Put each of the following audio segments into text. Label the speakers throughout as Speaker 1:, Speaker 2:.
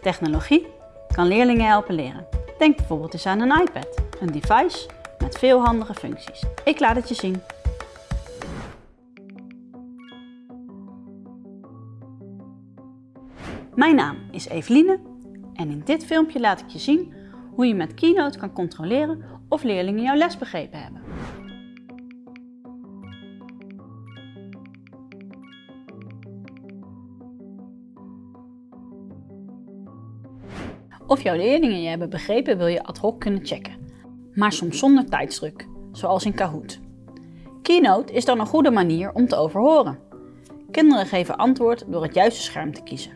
Speaker 1: Technologie kan leerlingen helpen leren. Denk bijvoorbeeld eens aan een iPad, een device met veel handige functies. Ik laat het je zien. Mijn naam is Eveline en in dit filmpje laat ik je zien hoe je met Keynote kan controleren of leerlingen jouw les begrepen hebben. Of jouw leerlingen je hebben begrepen wil je ad hoc kunnen checken, maar soms zonder tijdsdruk, zoals in Kahoot. Keynote is dan een goede manier om te overhoren. Kinderen geven antwoord door het juiste scherm te kiezen.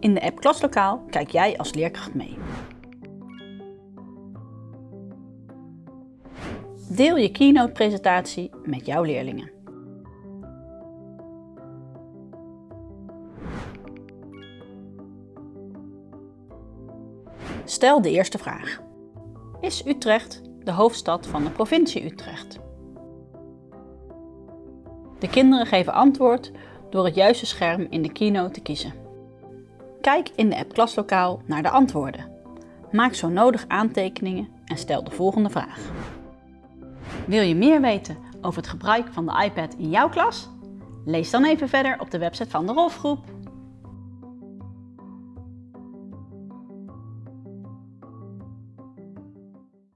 Speaker 1: In de app Klaslokaal kijk jij als leerkracht mee. Deel je Keynote-presentatie met jouw leerlingen. Stel de eerste vraag. Is Utrecht de hoofdstad van de provincie Utrecht? De kinderen geven antwoord door het juiste scherm in de Keynote te kiezen. Kijk in de app Klaslokaal naar de antwoorden. Maak zo nodig aantekeningen en stel de volgende vraag. Wil je meer weten over het gebruik van de iPad in jouw klas? Lees dan even verder op de website van de Rolfgroep.